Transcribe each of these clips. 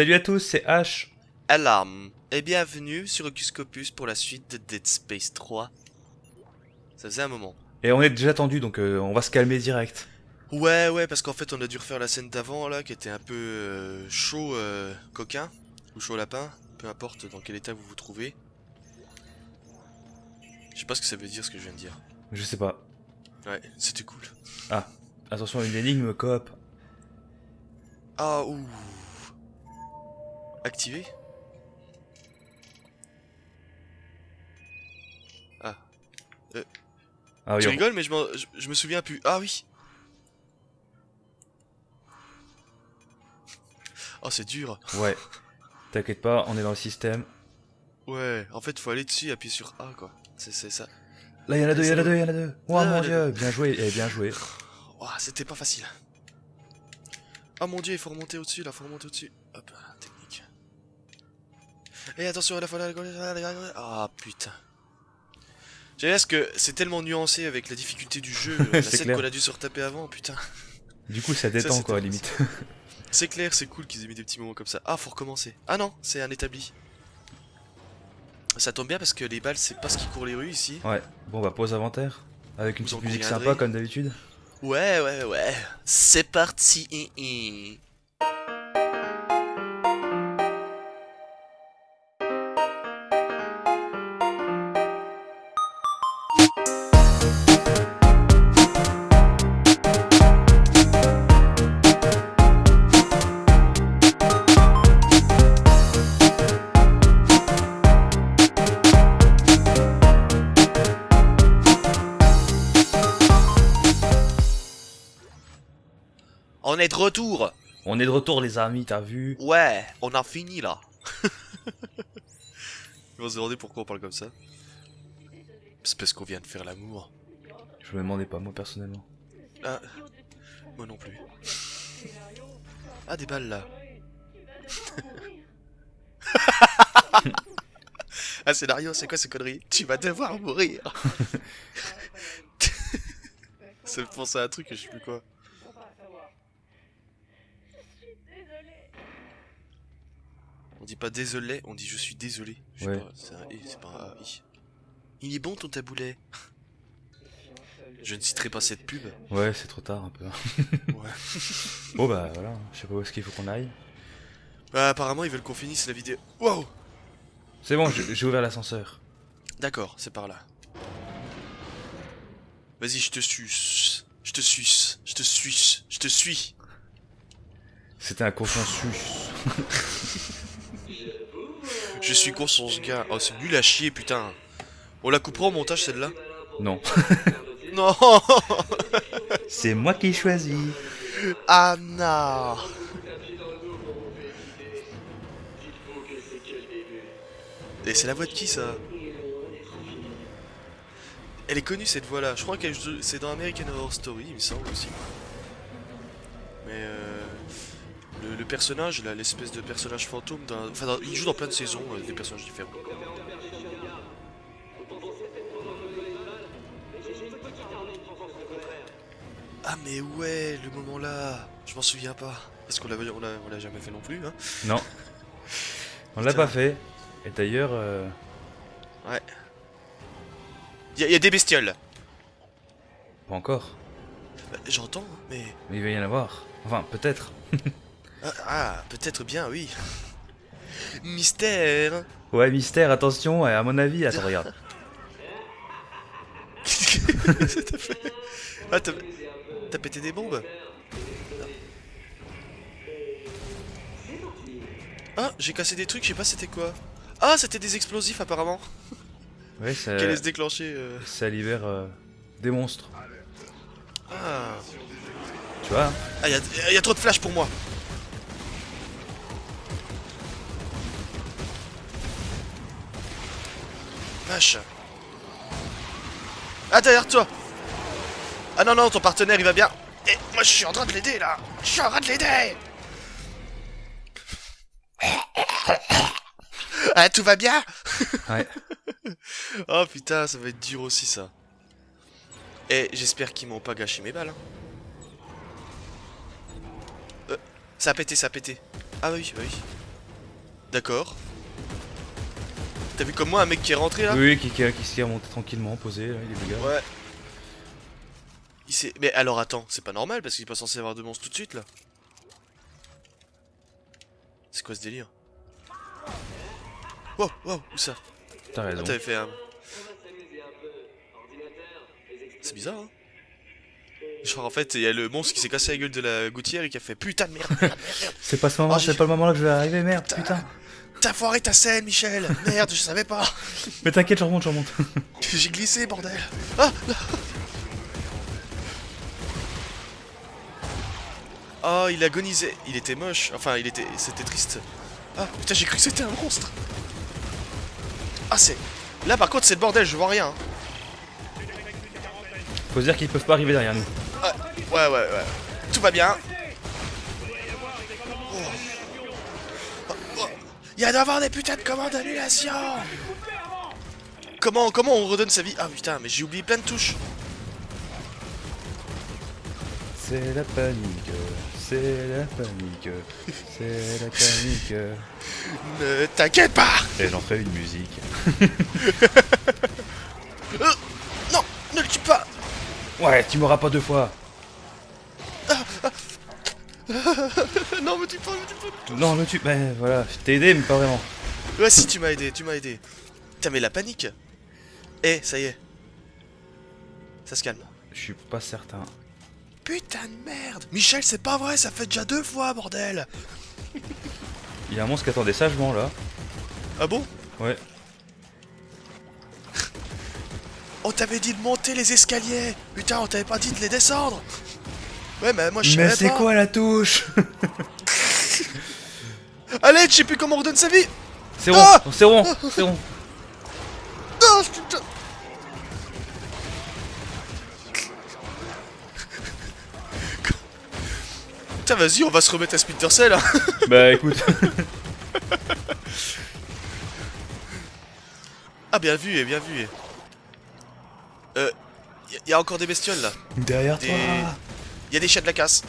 Salut à tous, c'est H. Alarme et bienvenue sur Ocuscopus pour la suite de Dead Space 3. Ça faisait un moment. Et on est déjà tendu, donc euh, on va se calmer direct. Ouais, ouais, parce qu'en fait on a dû refaire la scène d'avant là, qui était un peu euh, chaud euh, coquin, ou chaud lapin, peu importe dans quel état vous vous trouvez. Je sais pas ce que ça veut dire ce que je viens de dire. Je sais pas. Ouais, c'était cool. Ah, attention, une énigme coop. Ah, ouh. Activé Ah. Ah oui, tu on- rigoles, mais je, je, je me souviens plus. Ah oui Oh, c'est dur. ouais. T'inquiète pas, on est dans le système. Ouais, en fait, faut aller dessus et appuyer sur A, quoi. C'est ça. Là, il y en a deux, il y en a deux, il y en a deux. Oh Ah, mon dieu, bien joué, eh, bien joué. Ouah, c'était pas facile. Oh mon dieu, il faut remonter au-dessus, là, faut remonter au-dessus. Hop, technique. Et attention à la fois là. Ah putain. J'ai ce que c'est tellement nuancé avec la difficulté du jeu, la scène qu'on a dû se retaper avant, putain. Du coup, ça détend c'était quoi, limite. C'est clair, c'est cool qu'ils aient mis des petits moments comme ça. Ah, faut recommencer. Ah non, c'est un établi. Ça tombe bien parce que les balles, c'est pas ce qui court les rues ici. ouais, bon, bah pause inventaire. Avec une Vous petite musique sympa, comme d'habitude. Ouais, ouais, ouais. C'est parti. On est de retour. On est de retour, les amis, t'as vu Ouais, on a fini là. Ils vont se demander pourquoi on parle comme ça. C'est parce qu'on vient de faire l'amour. Je me demandais pas, moi, personnellement. Ah, moi non plus. Ah, des balles là. ah, scénario, c'est quoi ces conneries Tu vas devoir mourir. Ça me pense à un truc, je sais plus quoi. On dit pas désolé, on dit je suis désolé. Je sais Ouais. pas, c'est un i, c'est pas un i. Il est bon ton taboulet. Je ne citerai pas cette pub. Ouais, c'est trop tard, un peu. Ouais. bon, bah voilà, je sais pas où est-ce qu'il faut qu'on aille. Bah, apparemment, ils veulent qu'on finisse la vidéo. Wow C'est bon, j'ai j'ai ouvert l'ascenseur. D'accord, c'est par là. Vas-y, je te suce. Je te suce. Je te suce. Je te suis. C'était un consensus. Je suis con son ce gars. Oh, c'est nul à chier, putain. On la coupera au montage, celle-là Non. Non c'est moi qui choisis. Ah non Et c'est la voix de qui, ça? Elle est connue, cette voix-là. Je crois que c'est dans American Horror Story, il me semble aussi. Mais euh, le, le personnage, là, l'espèce de personnage fantôme, d'un- enfin, dans- il joue dans plein de saisons, euh, des personnages différents. Ah mais ouais, le moment là, je m'en souviens pas. Parce qu'on l'a on l'a- on jamais fait non plus, hein. Non. On l'a pas fait. Et d'ailleurs, euh, Ouais. Il y, a- y a des bestioles. pas encore. Bah, J'entends, hein, mais... Mais il va y en avoir. Enfin, peut-être. Ah, ah, peut-être bien, oui. Mystère Ouais, mystère, attention, à mon avis, attends, regarde. Qu'est-ce que t'as fait? Ah, t'as... Pété des bombes? Ah, j'ai cassé des trucs, je sais pas c'était quoi. Ah, c'était des explosifs apparemment, Ouais, ça, qui allaient se déclencher. euh. ça libère euh, des monstres. Ah, Tu vois ah y, a, y a trop de flash pour moi. Vache. Ah, derrière toi Ah non, non, ton partenaire il va bien. Et moi je suis en train de l'aider là Je suis en train de l'aider Ah, tout va bien? Ouais. Oh putain, ça va être dur aussi ça. Et j'espère qu'ils m'ont pas gâché mes balles. hein. Euh, ça a pété, ça a pété. Ah oui, oui. D'accord. T'as vu comme moi un mec qui est rentré là Oui, qui, qui, qui s'est remonté tranquillement, posé, là, il est. Ouais. Il s'est... Mais alors attends, c'est pas normal parce qu'il est pas censé avoir de monstres tout de suite là. C'est quoi ce délire? Wow, wow, où ça? T'as Ah, raison. t'avais fait un... C'est bizarre, hein Genre en fait, il y a le monstre qui s'est cassé la gueule de la gouttière et qui a fait putain de merde, merde, merde, merde. C'est pas ce moment, Oh, c'est pas le moment là que je vais arriver, merde, Putain. putain. T'as foiré ta scène, Michel Merde, je savais pas Mais t'inquiète, je remonte, je remonte. J'ai glissé, bordel Ah là. Oh, il agonisait. Il était moche. Enfin, il était... C'était triste. Ah, putain, j'ai cru que c'était un monstre. Ah, c'est... Là, par contre, c'est le bordel, je vois rien. Faut se dire qu'ils peuvent pas arriver derrière nous. Ah, ouais, ouais, ouais. Tout va bien. Il y a d'avoir des putains de commandes d'annulation Comment, comment on redonne sa vie? Ah putain, mais j'ai oublié plein de touches. C'est la panique, c'est la panique, c'est la panique. Ne t'inquiète pas Et j'en fais une musique. Euh, Non, ne le tue pas Ouais, tu m'auras pas deux fois. Non, me tue pas, me tue pas Non, le tu. Ben voilà, je t'ai aidé, mais pas vraiment. Ouais, si, tu m'as aidé, tu m'as aidé. Putain, mais la panique Eh, ça y est. Ça se calme. Je suis pas certain. Putain de merde Michel, c'est pas vrai, ça fait déjà deux fois, bordel Il y a un monstre qui attendait sagement là. Ah bon? Ouais. On t'avait dit de monter les escaliers Putain, on t'avait pas dit de les descendre Ouais, mais moi je Mais c'est quoi la touche Allez, je sais plus comment on redonne sa vie C'est rond, Ah c'est rond, c'est rond. Non, putain Putain, vas-y, on va se remettre à Splinter Cell hein. Bah écoute. Ah, bien vu, et bien vu. Euh, y, y a encore des bestioles là. Derrière Des- toi. Il y a des chats de la casse.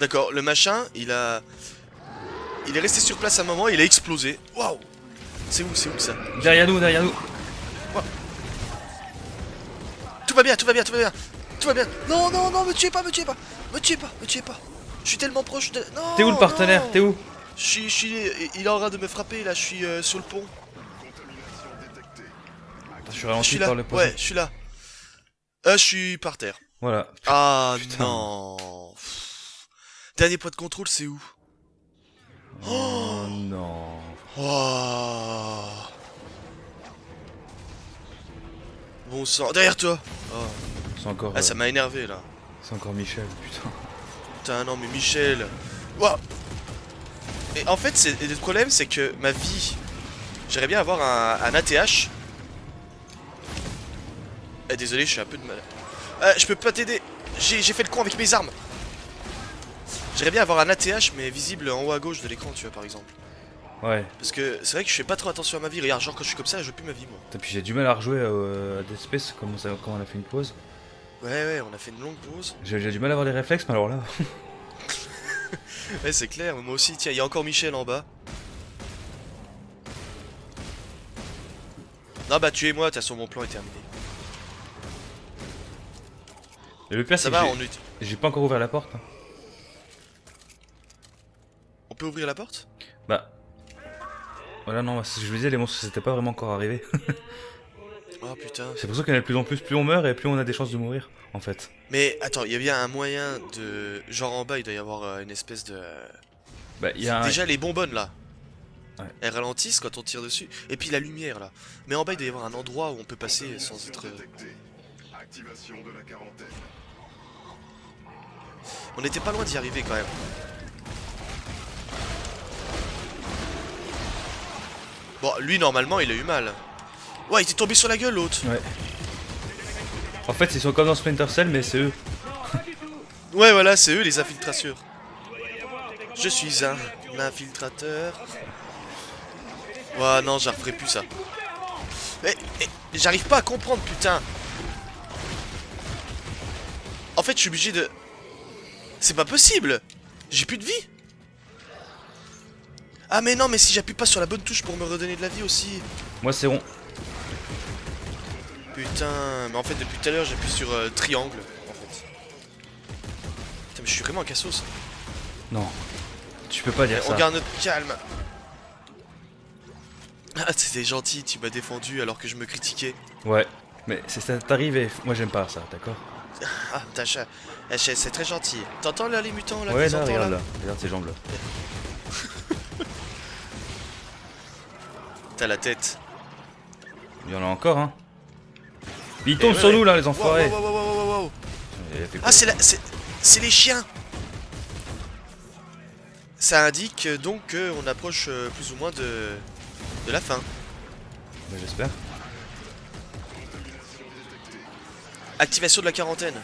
D'accord, le machin, il a... Il est resté sur place un moment, il a explosé. Waouh C'est où, c'est où ça? Derrière nous, derrière nous. Tout va bien, tout va bien, tout va bien. Tout va bien. Non, non, non, me tuez pas, me tuez pas. Me tuez pas, me tuez pas. Je suis tellement proche de... Non T'es où le partenaire. T'es où? Je suis, je suis... Il est en train de me frapper, là, je suis euh, sur le pont. Je suis Je ralenti suis là, par le poisson. ouais, je suis là. Euh, je suis par terre. Voilà. Ah Putain. non. Pff. Dernier point de contrôle, c'est où? Oh non. Oh. Bon sang, derrière toi oh. C'est encore. Ah, euh, ça m'a énervé là. C'est encore Michel, putain. Putain, non, mais Michel. Waouh. Et en fait, le problème, c'est que ma vie. J'aimerais bien avoir un, un ATH. Eh, désolé, je suis un peu de mal. Euh, je peux pas t'aider. J'ai fait le con avec mes armes. J'aimerais bien avoir un ATH, mais visible en haut à gauche de l'écran, tu vois, par exemple. Ouais. Parce que c'est vrai que je fais pas trop attention à ma vie. Regarde, genre quand je suis comme ça, je veux plus ma vie, moi. Et puis j'ai du mal à rejouer euh, à Dead Space comme, ça, comme on a fait une pause. Ouais, ouais, on a fait une longue pause. J'ai du mal à avoir les réflexes, mais alors là. Ouais, c'est clair, moi aussi. Tiens, il y a encore Michel en bas. Non, bah, tuez-moi, de toute façon, mon plan est terminé. Et le pire, Ça c'est que j'ai- pas encore ouvert la porte. hein. on peut ouvrir la porte? Bah. Voilà, non, ce que je vous disais, les monstres, c'était pas vraiment encore arrivé. Oh putain. c'est pour ça qu'il y en a de plus en plus. Plus on meurt et plus on a des chances de mourir, en fait. Mais attends, il y a bien un moyen de. Genre en bas, il doit y avoir euh, une espèce de. Bah, il y a un. Déjà, les bonbonnes là. Ouais. Elles ralentissent quand on tire dessus. Et puis la lumière là. Mais en bas, il doit y avoir un endroit où on peut passer sans être. Activation de la quarantaine. On était pas loin d'y arriver quand même. Bon, lui normalement, il a eu mal. Ouais, il était tombé sur la gueule l'autre. Ouais. En fait, ils sont comme dans Splinter Cell, mais c'est eux. Ouais, voilà, c'est eux les infiltrateurs. Je suis un infiltrateur. Ouais, non, j'en referai plus ça. Mais, mais, j'arrive pas à comprendre, putain. En fait, je suis obligé de... C'est pas possible J'ai plus de vie Ah mais non, mais si j'appuie pas sur la bonne touche pour me redonner de la vie aussi. Moi, c'est rond. Putain, mais en fait, depuis tout à l'heure, j'appuie sur euh, triangle, en fait. Putain, mais je suis vraiment un cassos. Non. Tu peux pas dire On ça. garde notre calme. Ah, c'était gentil, tu m'as défendu alors que je me critiquais. Ouais. Mais c'est ça t'arrive moi j'aime pas ça, d'accord? Ah, t'as cha- eh, c'est très gentil. T'entends là les mutants là Ouais, là, regarde là. Regarde ces jambes là. T'as la tête. Il y en a encore, hein. Ils tombent ouais, sur ouais. nous là, les enfoirés. wow, wow, wow, Ah, c'est la... c'est c'est les chiens Ça indique euh, donc qu'on approche euh, plus ou moins de, de la fin. Bah, J'espère. Activation de la quarantaine.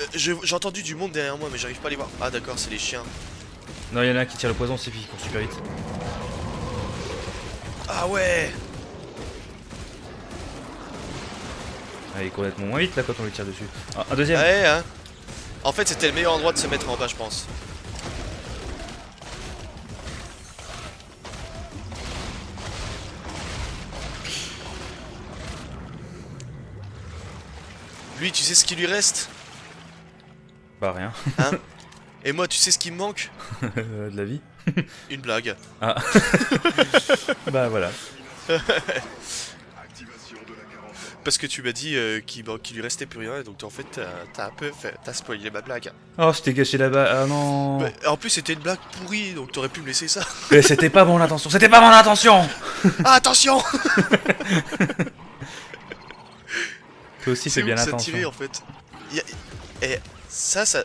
Euh, J'ai entendu du monde derrière moi, mais j'arrive pas à les voir. Ah d'accord, c'est les chiens. Non, il y en a un qui tire le poison, c'est qui court super vite. Ah ouais Ah, il court nettement moins vite là quand on lui tire dessus. Ah, un deuxième. Ouais, hein. En fait, c'était le meilleur endroit de se mettre en bas, je pense. Lui, tu sais ce qui lui reste? Bah, rien. Et moi, tu sais ce qui me manque? De la vie. Une blague. Bah, voilà. Parce que tu m'as dit euh, qu'il bah, lui restait plus rien, et donc en fait, t'as un peu fait... T'as spoilé ma blague. Oh, je t'ai gâché là-bas. Ah non. Mais, en plus, c'était une blague pourrie, donc t'aurais pu me laisser ça. Mais c'était pas mon intention. C'était pas mon intention. Ah, attention Toi aussi, C'est bien attention. en fait a- Et ça, ça...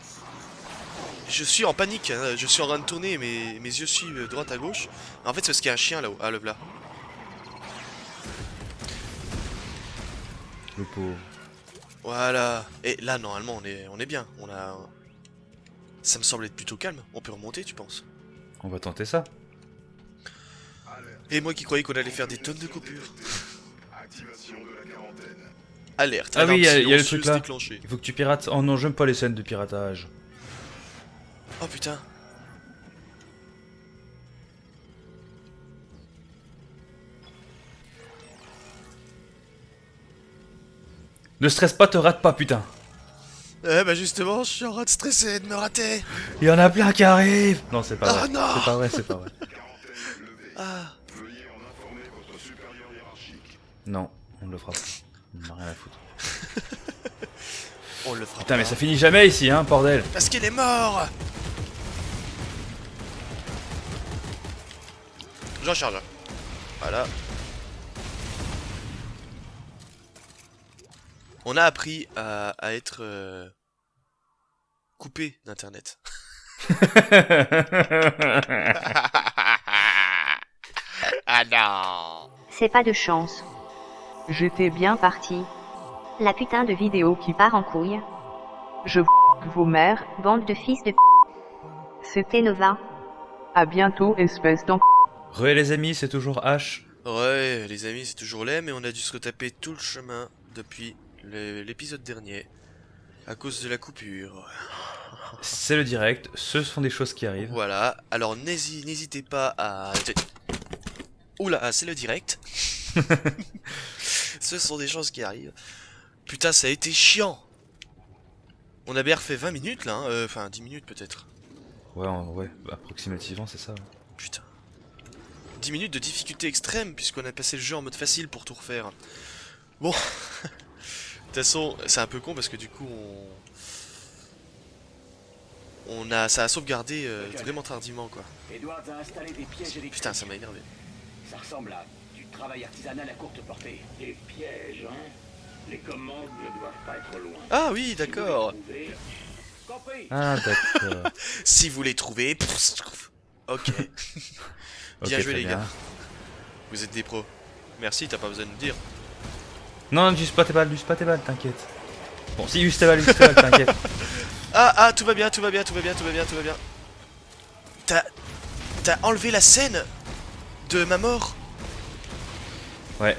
Je suis en panique, hein. je suis en train de tourner, mes, mes yeux suivent droite à gauche. En fait, c'est parce qu'il y a un chien là-haut. Ah, le là. Le pauvre. Voilà. Et là, normalement, on est, on est bien. On a... Ça me semble être plutôt calme. On peut remonter, tu penses? On va tenter ça. Et moi qui croyais qu'on allait faire des tonnes de coupures. Alerte. Ah oui, il y a- il y a le truc là. déclenchée. Il faut que tu pirates. Oh non, j'aime pas les scènes de piratage. Oh putain. Ne stresse pas, te rate pas, putain. Eh bah justement, je suis en train de stresser de me rater. Il y en a plein qui arrivent. Non, c'est pas Oh vrai. non C'est pas vrai, c'est pas vrai. Ah. Non, on le fera pas. On a rien à foutre. On le fera Putain, mais ça finit jamais ici, hein, bordel. Parce qu'il est mort J'en charge. Voilà. On a appris à, à être euh, coupé d'internet. ah non C'est pas de chance. J'étais bien parti. La putain de vidéo qui part en couille. Je vos mères. Bande de fils de p. C'était Nova. à bientôt, espèce d'en. Re les amis, c'est toujours H. Ouais, les amis, c'est toujours laid, mais on a dû se retaper tout le chemin depuis l'épisode dernier. À cause de la coupure. C'est le direct, ce sont des choses qui arrivent. Voilà, alors n'hési- n'hésitez pas à... Oula, c'est le direct. Ce sont des choses qui arrivent. Putain, ça a été chiant. On a bien refait 20 minutes là, hein, euh, enfin 10 minutes peut-être. Ouais, ouais, approximativement, c'est ça. ouais. Putain. 10 minutes de difficulté extrême puisqu'on a passé le jeu en mode facile pour tout refaire. Bon. De toute façon, c'est un peu con parce que du coup on... On a... Ça a sauvegardé euh, vraiment tardivement quoi. Edwards a installé des pièges électriques. Putain, ça m'a énervé. Ça ressemble à travail artisanal à courte portée. Des pièges, hein Les commandes ne doivent pas être loin. Ah oui, d'accord. Trouvez- Compris Ah, d'accord. Si vous les trouvez... Ok. Bien joué les bien. gars. Vous êtes des pros. Merci, t'as pas besoin de me dire. Non, juste pas tes balles, juste pas tes balles, t'inquiète. Bon, si, juste tes balles, juste tes balles, t'inquiète. Ah, ah, tout va bien, tout va bien, tout va bien, tout va bien, tout va bien. T'as... T'as enlevé la scène de ma mort Ouais,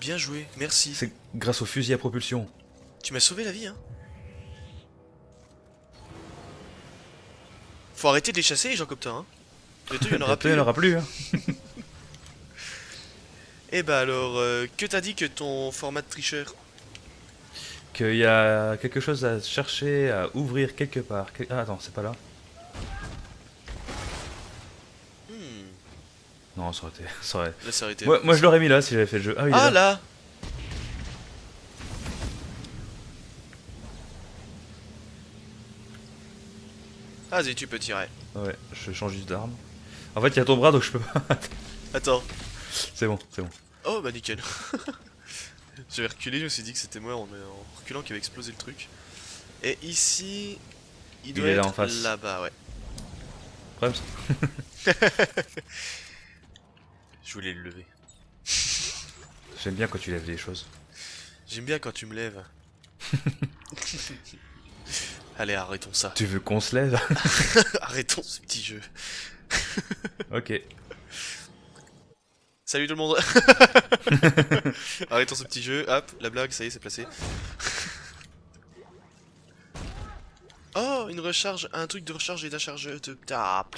Bien joué, merci. c'est grâce au fusil à propulsion. Tu m'as sauvé la vie, hein. Faut arrêter de les chasser, les gens comme toi, hein. Bientôt, il y en aura il n'y en plus. aura plus. Hein. Eh bah alors, euh, que t'as dit que ton format de tricheur? Qu'il y a quelque chose à chercher, à ouvrir quelque part. Que- Ah, attends, c'est pas là Non, ça aurait été. Ça aurait... là, ça aurait été... Moi, moi, je l'aurais mis là si j'avais fait le jeu. Ah, oui, il Ah là. là Vas-y, tu peux tirer. Ouais, je change juste d'arme. En fait, il y a ton bras donc je peux pas. Attends. c'est bon, c'est bon. Oh bah nickel. J'avais reculé, je me suis dit que c'était moi en, en reculant qui avait explosé le truc. Et ici, il doit est là être en face. là-bas, ouais. Problème, Je voulais le lever. J'aime bien quand tu lèves des choses. J'aime bien quand tu me lèves. Allez, arrêtons ça. Tu veux qu'on se lève? Arrêtons ce petit jeu. Ok. Salut tout le monde Arrêtons ce petit jeu, hop, la blague, ça y est, c'est placé. Oh, une recharge, un truc de recharge et d'acharge de... Ah.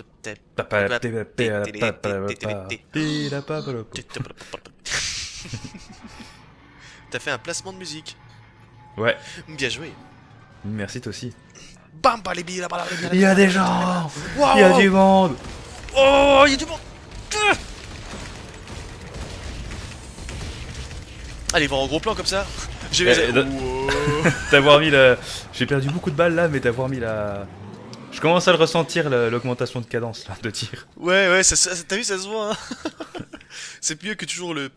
T'as fait un placement de musique. Ouais, Bien joué. merci toi aussi. Bam, les billes, là-bas, Il y a des gens Il y a du monde Oh, il y a du monde Ah Allez, voir en gros plan comme ça. J'ai Eh. D'avoir mis la... J'ai perdu beaucoup de balles là, mais d'avoir mis la... Je commence à le ressentir, la- l'augmentation de cadence là, de tir. Ouais, ouais, t'as vu, ça se voit. Hein c'est mieux que toujours le.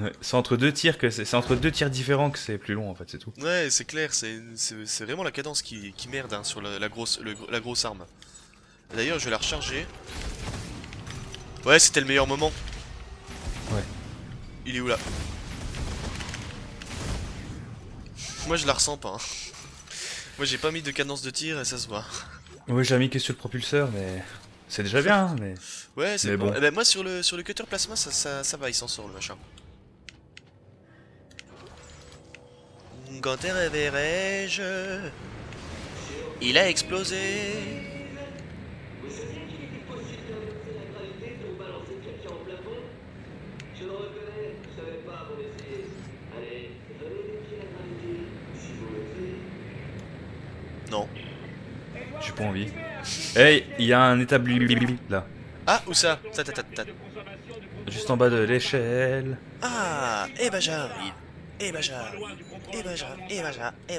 Ouais, c'est entre deux tirs que c'est c'est entre deux tirs différents que c'est plus long en fait, c'est tout. Ouais, c'est clair, c'est vraiment la cadence qui, qui merde hein, sur la, la grosse, le la grosse arme. D'ailleurs, je vais la recharger. Ouais, c'était le meilleur moment. Ouais. Il est où là Moi, je la ressens pas. hein. Moi, j'ai pas mis de cadence de tir et ça se voit. Oui, j'ai mis que sur le propulseur, mais c'est déjà bien, mais Ouais, c'est bon. bon. Eh ben, moi, sur le, sur le cutter plasma, ça, ça, ça va, il s'en sort le machin. Quand t'es réveillerai-je Il a explosé Non. j'ai pas envie. Hey, il y a un établi là, Ah, où ça Ta, ta, ta, ta. juste en bas de l'échelle. Ah, eh ben j'arrive. Eh ben j'arrive. Eh ben j'arrive. Eh ben. Eh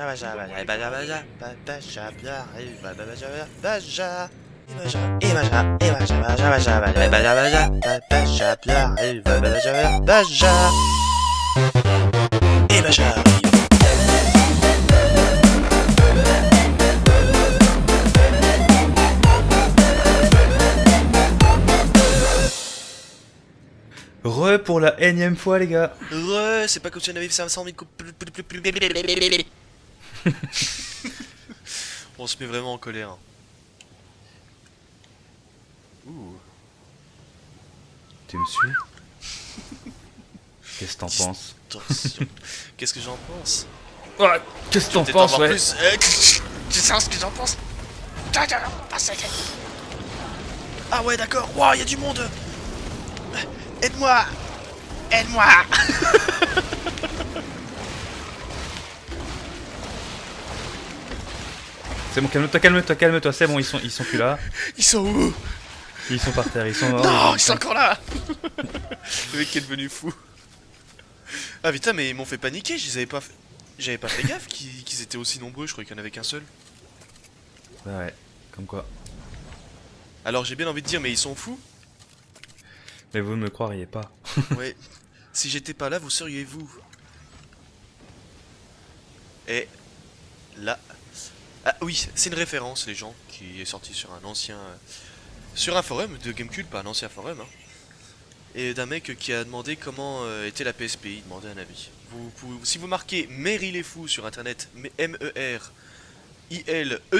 ben j'arrive. Eh ben j'arrive. j'arrive, bah, j'arrive, j'arrive, bah, bah, j'arrive, bah, j'arrive. Eh ben j'arrive. Eh ben j'arrive. Eh ben Eh ben j'arrive, bah, bah, j'arrive, bah, bah, j'arrive, Re pour la énième fois les gars. Re, c'est pas comme si on avait fait 500 000 coups. On se met vraiment en colère. hein. Ouh. Tu me suis? Qu'est-ce que t'en penses? Qu'est-ce que j'en pense? Qu'est-ce que t'en penses ouais plus. Euh, Tu sais ce que j'en pense? Ah ouais d'accord, wow, y a du monde Aide-moi Aide-moi C'est bon, calme-toi, calme-toi, calme-toi, c'est bon, ils sont, ils sont plus là. Ils sont où? Ils sont par terre, ils sont morts. Non, ils ils sont encore là Le mec est devenu fou. Ah putain, mais ils m'ont fait paniquer, je les avais pas fait... J'avais pas fait gaffe qu'ils étaient aussi nombreux, je croyais qu'il y en avait qu'un seul. Bah ouais, comme quoi. Alors j'ai bien envie de dire, mais ils sont fous Mais vous ne me croiriez pas. Ouais. Si j'étais pas là, vous seriez vous. Et là. Ah oui, c'est une référence, les gens, qui est sorti sur un ancien. Sur un forum de Gamecube, pas un ancien forum. Hein. et d'un mec qui a demandé comment euh, était la PSP. Il demandait un avis. Vous, pouvez- si vous marquez Meryl est fou sur internet,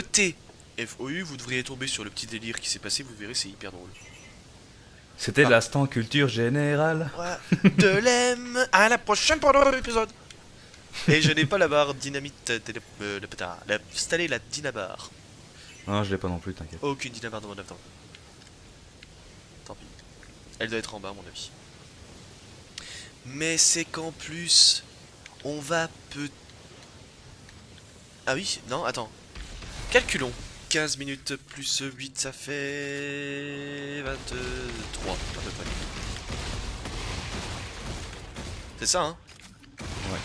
M-E-R-I-L-E-T-F-O-U, vous devriez tomber sur le petit délire qui s'est passé. Vous verrez, c'est hyper drôle. C'était Ah. l'instant culture générale. Ouais. De l'aime à la prochaine pour un épisode. Et je n'ai pas la barre dynamite. euh, télé- euh, le pétard. La- Installer la dynabar. Non, je l'ai pas non plus, t'inquiète. Aucune dynabar dans mon laptop. Tant pis. Elle doit être en bas, à mon avis. Mais c'est qu'en plus, on va peut. Ah oui, non, attends. Calculons. 15 minutes plus 8, ça fait. 23, à peu près. C'est ça, hein? Ouais.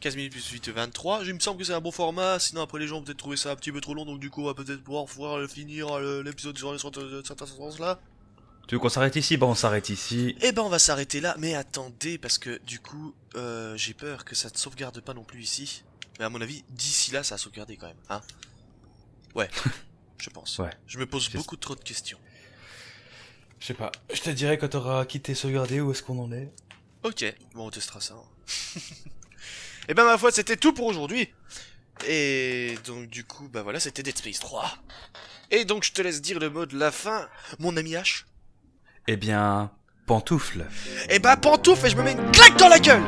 15 minutes plus 8, 23. Il me semble que c'est un bon format. Sinon, après, les gens vont peut-être trouver ça un petit peu trop long. Donc, du coup, on va peut-être pouvoir, pouvoir euh, finir euh, l'épisode sur les certains sens là. Tu veux qu'on s'arrête ici? Bah, on s'arrête ici. Eh ben, on va s'arrêter là. Mais attendez, parce que du coup, euh, j'ai peur que ça ne sauvegarde pas non plus ici. Mais à mon avis, d'ici là, ça a sauvegardé quand même. Hein Ouais, je pense. Ouais. Je me pose beaucoup trop de questions. Je sais pas. Je te dirai quand t'auras quitté sauvegardé où est-ce qu'on en est. Ok, bon, on testera ça. Et ben ma foi, c'était tout pour aujourd'hui. Et donc du coup, bah voilà, c'était Dead Space 3. Et donc je te laisse dire le mot de la fin, mon ami H. Eh bien, pantoufle. Et bah pantoufle et je me mets une claque dans la gueule